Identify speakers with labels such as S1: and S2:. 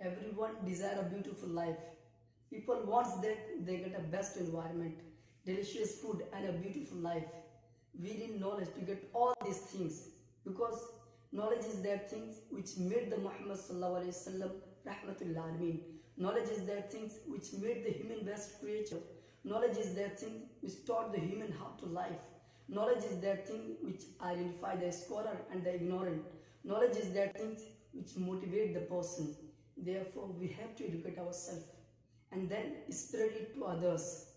S1: Everyone desire a beautiful life. People wants that they get a best environment, delicious food and a beautiful life. We need knowledge to get all these things because knowledge is that things which made the Muhammad sallallahu alaihi wasallam rahmatul alameen. Knowledge is that things which made the human best creature. Knowledge is that thing which taught the human how to life. Knowledge is that thing which identify the scholar and the ignorant. Knowledge is that thing which motivate the person. Therefore, we have to educate ourselves and then spread it to others.